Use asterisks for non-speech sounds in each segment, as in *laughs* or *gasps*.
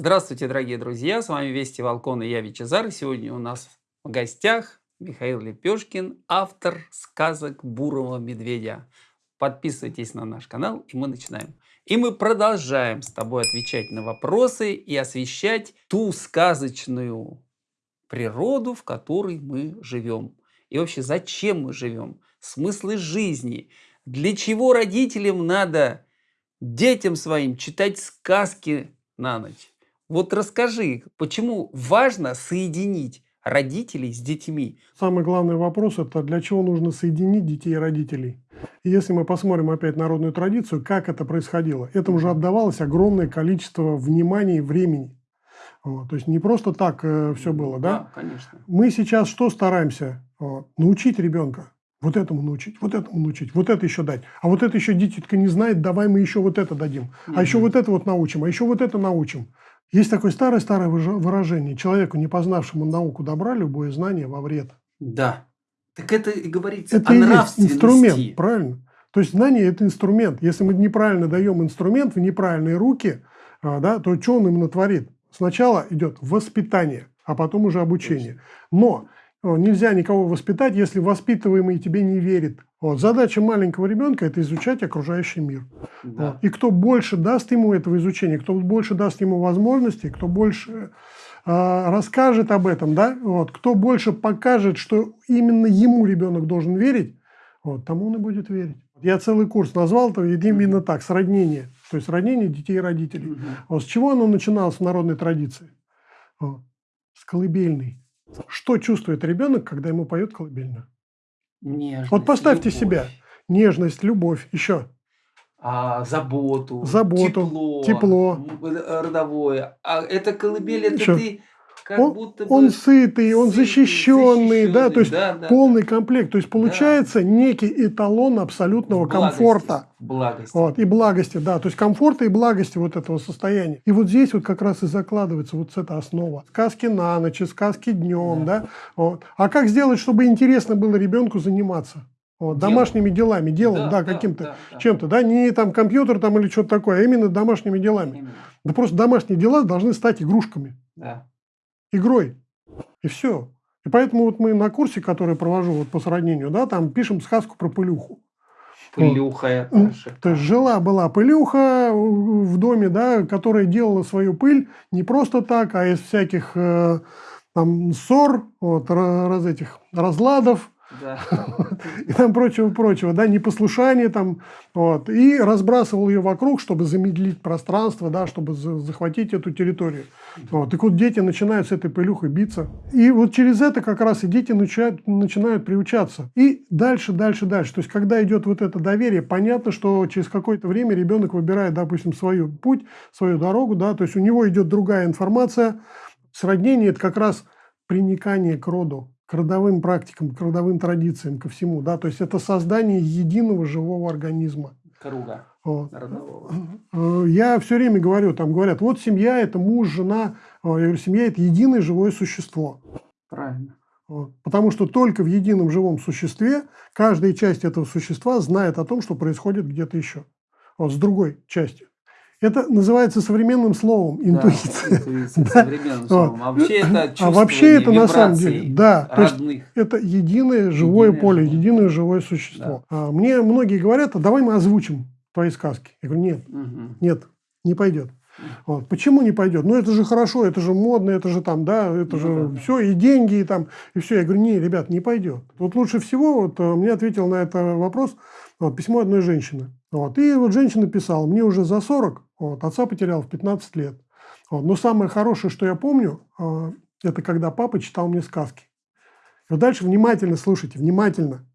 Здравствуйте, дорогие друзья! С вами Вести Волкон и я Вичезар. Сегодня у нас в гостях Михаил Лепешкин, автор сказок Бурого медведя. Подписывайтесь на наш канал, и мы начинаем. И мы продолжаем с тобой отвечать на вопросы и освещать ту сказочную природу, в которой мы живем. И вообще, зачем мы живем? Смыслы жизни. Для чего родителям надо детям своим читать сказки на ночь? Вот расскажи, почему важно соединить родителей с детьми? Самый главный вопрос – это для чего нужно соединить детей и родителей. И если мы посмотрим опять народную традицию, как это происходило, этому же отдавалось огромное количество внимания и времени. Вот, то есть не просто так э, все было, да? Да, конечно. Мы сейчас что стараемся? Вот, научить ребенка. Вот этому научить, вот этому научить, вот это еще дать. А вот это еще дитятка не знает, давай мы еще вот это дадим. А еще вот это вот научим, а еще вот это научим. Есть такое старое-старое выражение. Человеку, не познавшему науку добра, любое знание во вред. Да. Так это и говорится это о и есть инструмент, правильно? То есть знание – это инструмент. Если мы неправильно даем инструмент в неправильные руки, а, да, то что он именно творит? Сначала идет воспитание, а потом уже обучение. Но э, нельзя никого воспитать, если воспитываемый тебе не верит. Вот. Задача маленького ребенка – это изучать окружающий мир. Да. Вот. И кто больше даст ему этого изучения, кто больше даст ему возможностей, кто больше э, расскажет об этом, да, вот, кто больше покажет, что именно ему ребенок должен верить, вот, тому он и будет верить. Я целый курс назвал, то именно так, сроднение. То есть сроднение детей и родителей. Мгм. Вот с чего оно начиналось в народной традиции? Вот. С колыбельной. Что чувствует ребенок, когда ему поет колыбельную? Нежность, Вот поставьте любовь, себя. Нежность, любовь, еще. а, заботу, Заботу, тепло, тепло. э, родовое. А это колыбель, это Чё? ты как Он, будто бы... он сытый, он сытый, защищенный, да, то есть да, да, полный комплект. То есть получается некий эталон абсолютного Благости, комфорта. Благости. Вот, и благости, да, то есть комфорта и благости вот этого состояния. И вот здесь вот как раз и закладывается вот эта основа. Сказки на ночь, сказки днем, да. Вот. А как сделать, чтобы интересно было ребенку заниматься? Вот, Делом. домашними делами, делом, Да, да, да, каким-то, да, да. чем-то, да, не там компьютер там или что-то такое, а именно домашними делами. Именно, Да просто домашние дела должны стать игрушками, да. Игрой, и все. И поэтому вот мы на курсе, который провожу вот по сроднению, да, там пишем сказку про пылюху. Пылюха шикарно. То есть жила-была пылюха в доме, да, которая делала свою пыль не просто так, а из всяких э, там ссор, вот, ра- раз этих разладов Да. *laughs* и там прочего-прочего, да, непослушание там, вот, и разбрасывал ее вокруг, чтобы замедлить пространство, да, чтобы за- захватить эту территорию. Вот, так вот дети начинают с этой пылюхой биться. И вот через это как раз и дети начинают, начинают приучаться. И дальше, дальше, дальше. То есть, когда идет вот это доверие, понятно, что через какое-то время ребенок выбирает, допустим, свою путь, свою дорогу, да, то есть у него идет другая информация. Сроднение – это как раз приникание к роду, к родовым практикам, к родовым традициям, ко всему, да, то есть это создание единого живого организма. Круга Вот. родового. Э, Я все время говорю, там говорят, вот семья – это муж, жена. Э, Я говорю, семья – это единое живое существо. Правильно. Вот. Потому что только в едином живом существе каждая часть этого существа знает о том, что происходит где-то еще. Вот, с другой частью. Это называется современным словом интуиция. Да, интуиция, Да. современным Вот. словом. А вообще это А вообще это на самом деле, да, то есть это единое живое Единое поле, живое. единое живое существо. А Мне многие говорят, а давай мы озвучим твои сказки. Я говорю, нет, Мгм. нет, не пойдет. Вот. Почему не пойдет? Ну, это же хорошо, это же модно, это же там, да, это Ну же да, да. все, и деньги, и там, и все. Я говорю, не, ребят, не пойдет. Вот лучше всего, вот э, мне ответил на это вопрос вот, письмо одной женщины. Вот. И вот женщина писала, мне уже за 40, вот, отца потерял в 15 лет. Вот. Но самое хорошее, что я помню, э, это когда папа читал мне сказки. И вот дальше внимательно слушайте, внимательно.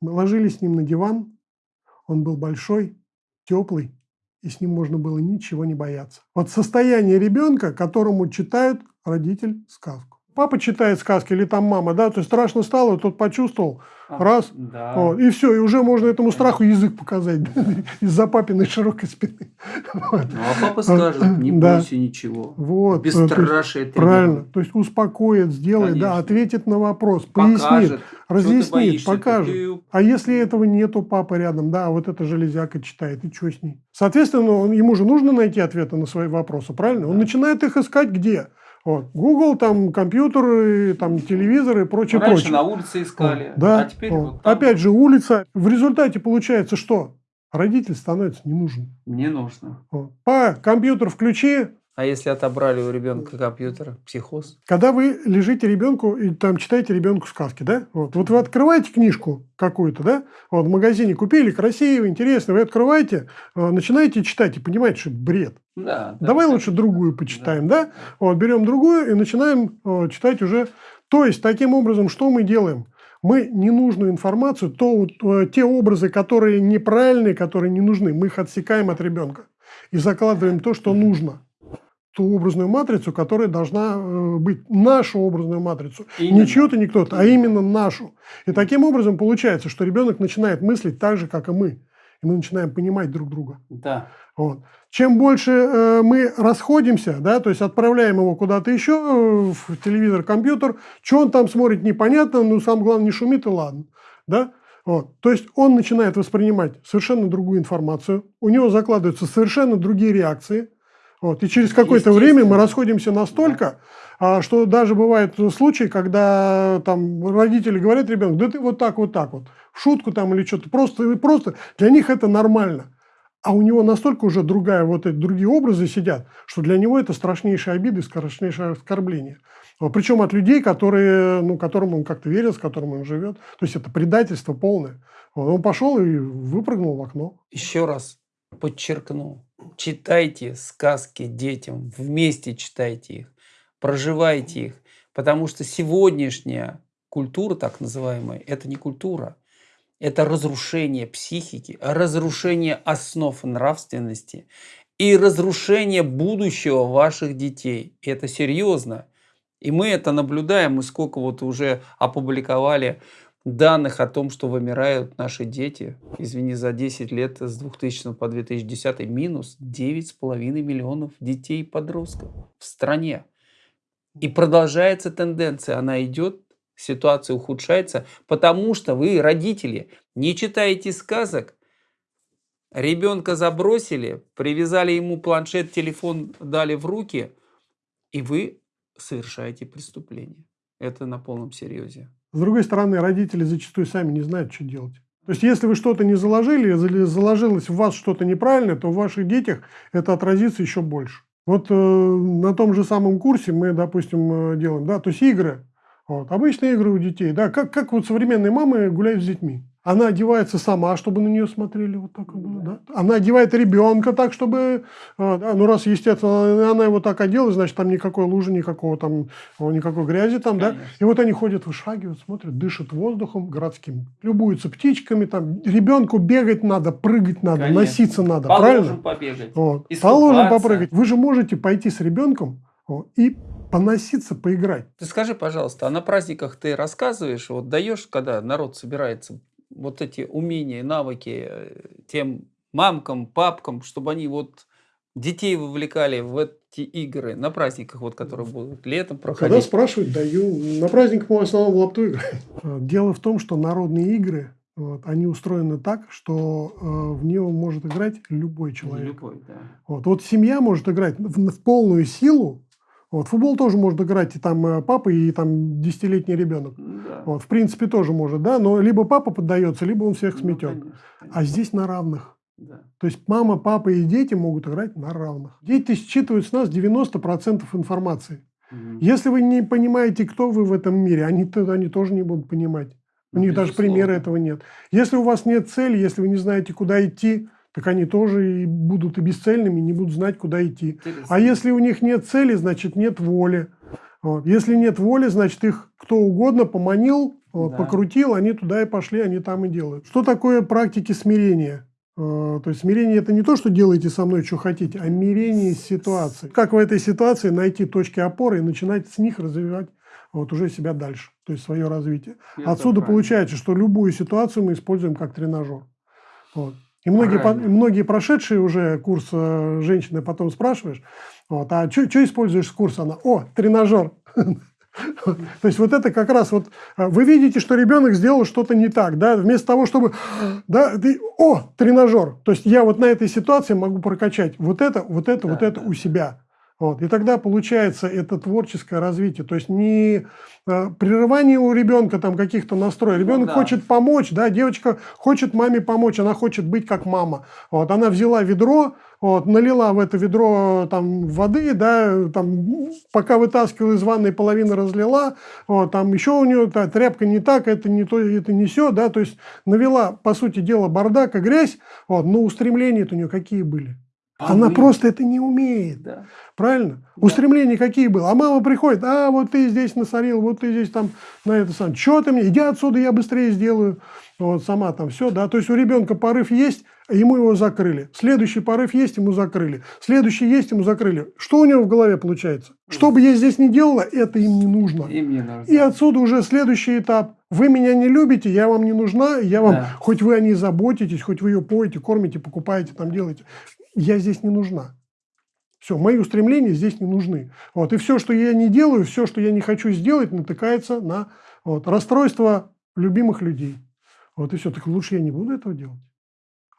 Мы ложились с ним на диван, он был большой, теплый, и с ним можно было ничего не бояться. Вот состояние ребенка, которому читают родитель сказку. Папа читает сказки или там мама, да, то есть страшно стало, тот почувствовал, А, раз, Да. вот, и все, и уже можно этому страху язык показать *laughs* из-за папиной широкой спины. *laughs* Вот. Ну, а папа скажет, не Да. бойся ничего. Вот, э, то есть Бесстрашие Правильно, тренирует. то есть успокоит, сделает, да, Конечно. ответит на вопрос, пояснит, Покажет. Разъяснит, боишься? покажет. Ты- А если этого нету папы рядом, да, вот эта железяка читает, и что с ней? Соответственно, он, ему же нужно найти ответы на свои вопросы, правильно? Он Да. начинает их искать где? Вот. Google, там, компьютер, и, там, телевизор и прочее, Раньше прочее. на улице искали, Вот, да, а теперь вот. вот там Опять же, улица. В результате получается что? Родитель становится не нужен. не нужно. Вот. Па, компьютер включи, А если отобрали у ребенка компьютер, психоз? Когда вы лежите ребенку и там читаете ребенку сказки, да? Вот, вот вы открываете книжку какую-то, да? Вот в магазине купили, красиво, интересно, вы открываете, э, начинаете читать и понимаете, что это бред. Да. да, Давай да. лучше другую почитаем, да? Вот, берем другую и начинаем э, читать уже. То есть, таким образом, что мы делаем? Мы ненужную информацию, то, э, те образы, которые неправильные, которые не нужны, мы их отсекаем от ребенка и закладываем то, что нужно. Ту образную матрицу, которая должна э, быть нашу образную матрицу. Именно. Не чью-то, не кто-то, а именно нашу. И таким образом получается, что ребенок начинает мыслить так же, как и мы. И мы начинаем понимать друг друга. Да. Вот. Чем больше э, мы расходимся, да, то есть отправляем его куда-то еще, э, в телевизор, компьютер, что он там смотрит, непонятно, но самое главное, не шумит, и ладно. Да? Вот. То есть он начинает воспринимать совершенно другую информацию, у него закладываются совершенно другие реакции. Вот. И через какое-то время мы расходимся настолько, а, что даже бывают случаи, когда там родители говорят ребенку, да ты вот так, вот так вот, в шутку там или что-то, просто, просто для них это нормально. А у него настолько уже другая, вот эти другие образы сидят, что для него это страшнейшие обиды, страшнейшее оскорбление. Причем от людей, которые, ну, которым он как-то верит, с которыми он живет. То есть это предательство полное. Он пошел и выпрыгнул в окно. Еще раз подчеркну. Читайте сказки детям, вместе читайте их, проживайте их. Потому что сегодняшняя культура, так называемая, это не культура. Это разрушение психики, разрушение основ нравственности и разрушение будущего ваших детей. И это серьезно. И мы это наблюдаем, мы сколько вот уже опубликовали данных о том, что вымирают наши дети. Извини, за 10 лет с 2000 по 2010 минус 9,5 миллионов детей и подростков в стране. И продолжается тенденция, она идет, ситуация ухудшается, потому что вы, родители, не читаете сказок, ребенка забросили, привязали ему планшет, телефон дали в руки, и вы совершаете преступление. Это на полном серьезе. С другой стороны, родители зачастую сами не знают, что делать. То есть, если вы что-то не заложили, или заложилось в вас что-то неправильное, то в ваших детях это отразится еще больше. Вот э, на том же самом курсе мы, допустим, э, делаем, да, то есть игры, вот, обычные игры у детей, да, как, как вот современные мамы гуляют с детьми. Она одевается сама, чтобы на нее смотрели вот так вот, было, да. Она одевает ребенка так, чтобы, да, ну раз, естественно, она его так одела, значит, там никакой лужи, никакого там, никакой грязи там, да. Конечно. И вот они ходят, вышагивают, смотрят, дышат воздухом городским, любуются птичками, там, ребенку бегать надо, прыгать надо, Конечно. носиться надо, Положим правильно? побегать. Вот. Положим попрыгать. Вы же можете пойти с ребенком вот, и поноситься, поиграть. Ты скажи, пожалуйста, а на праздниках ты рассказываешь, вот даешь, когда народ собирается, вот эти умения, навыки э, тем мамкам, папкам, чтобы они вот детей вовлекали в эти игры на праздниках, вот которые будут летом Когда проходить? спрашивают, даю. На праздниках мы в основном в лапту играем. *laughs* А, Дело в том, что народные игры, вот, они устроены так, что э, в нее может играть любой человек. Любой, да. Вот, вот семья может играть в, в полную силу. Вот, футбол тоже может играть и там э, папа, и там десятилетний ребенок. Да. Вот, в принципе, тоже может, да, но либо папа поддается, либо он всех Ну, сметет. конечно, А конечно, здесь на равных. да. То есть мама, папа и дети могут играть на равных. Дети считывают с нас 90% информации. Мгм. Если вы не понимаете, кто вы в этом мире, они, они тоже не будут понимать. У Ну, них даже безусловно. примера этого нет. Если у вас нет цели, если вы не знаете, куда идти, так они тоже и будут и бесцельными, не будут знать, куда идти. Интересно. А если у них нет цели, значит нет воли. Вот. Если нет воли, значит их кто угодно поманил, вот, Да. покрутил, они туда и пошли, они там и делают. Что такое практики смирения? Э, То есть смирение это не то, что делаете со мной, что хотите, а мирение с ситуацией. Как в этой ситуации найти точки опоры и начинать с них развивать вот уже себя дальше, то есть свое развитие. Это Отсюда правильно. получается, что любую ситуацию мы используем как тренажер. Вот. И многие, по- многие прошедшие уже курс э, женщины потом спрашиваешь, вот, а что используешь с курса? Она, о, тренажер. *laughs* То есть вот это как раз вот, э, вы видите, что ребенок сделал что-то не так, да, вместо того, чтобы, *gasps* да, ты, о, тренажер. То есть я вот на этой ситуации могу прокачать вот это, вот это, вот это да, у себя. Вот. И тогда получается это творческое развитие. То есть не э, прерывание у ребенка там каких-то настроек. Ребенок Ну да. хочет помочь, да, девочка хочет маме помочь, она хочет быть как мама. Вот. Она взяла ведро, вот, налила в это ведро там воды, да, там, пока вытаскивала из ванной, половину разлила, вот, там еще у нее та, тряпка не так, это не то, это не все, да, то есть навела, по сути дела, бардак и грязь, вот, но устремления у нее какие были? А Она вы- просто это не умеет. Да. Правильно? Устремления какие были? А мама приходит, а вот ты здесь насорил, вот ты здесь там на это сам. Что ты мне? Иди отсюда, я быстрее сделаю. Вот сама там все, да. То есть у ребенка порыв есть, ему его закрыли. Следующий порыв есть, ему закрыли. Следующий есть, ему закрыли. Что у него в голове получается? Что бы я здесь ни делала, это им не нужно. И мне нужно. И отсюда уже следующий этап. Вы меня не любите, я вам не нужна, я вам, Да. хоть вы о ней заботитесь, хоть вы ее поете, кормите, покупаете, там делаете. Я здесь не нужна. Все, мои устремления здесь не нужны. Вот, и все, что я не делаю, все, что я не хочу сделать, натыкается на вот, расстройство любимых людей. Вот и все. Так лучше я не буду этого делать.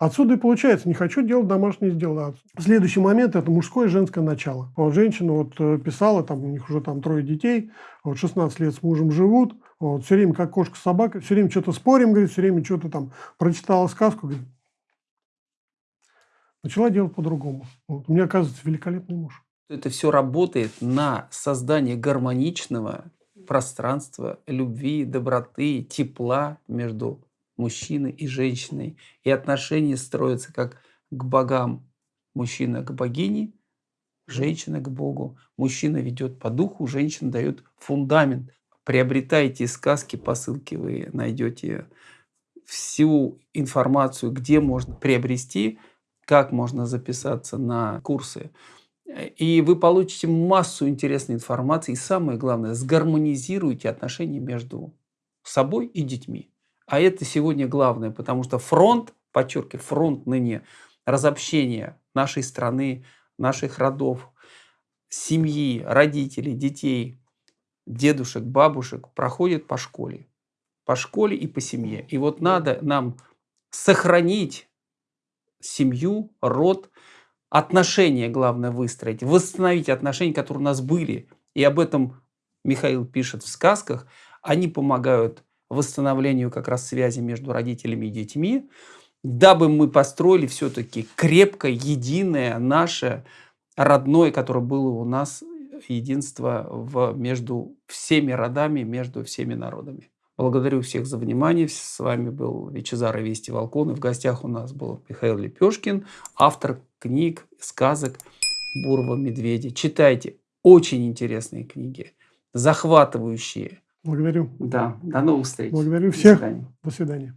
Отсюда и получается, не хочу делать домашнее дело. А Следующий момент – это мужское и женское начало. Вот женщина вот э, писала, там у них уже там трое детей, вот 16 лет с мужем живут, вот, все время как кошка с собакой, все время что-то спорим, говорит, все время что-то там прочитала сказку, говорит, начала делать по-другому. Вот, у меня оказывается великолепный муж. Это все работает на создание гармоничного пространства любви, доброты, тепла между мужчиной и женщиной. И отношения строятся как к богам. Мужчина к богине, женщина к Богу. Мужчина ведет по духу, женщина дает фундамент. Приобретайте сказки по ссылке, вы найдете всю информацию, где можно приобрести, как можно записаться на курсы. И вы получите массу интересной информации. И самое главное, сгармонизируйте отношения между собой и детьми. А это сегодня главное, потому что фронт, подчеркиваю, фронт ныне разобщения нашей страны, наших родов, семьи, родителей, детей, дедушек, бабушек проходит по школе. По школе и по семье. И вот надо нам сохранить семью, род, отношения, главное, выстроить, восстановить отношения, которые у нас были. И об этом Михаил пишет в сказках. Они помогают восстановлению как раз связи между родителями и детьми, дабы мы построили все-таки крепкое, единое, наше родное, которое было у нас единство в, между всеми родами, между всеми народами. Благодарю всех за внимание. С вами был Вичезар и Вести Волкон. И в гостях у нас был Михаил Лепешкин, автор книг, сказок Бурова Медведя. Читайте. Очень интересные книги. Захватывающие. Благодарю. Да. До новых встреч. Благодарю До всех. свидания. До свидания.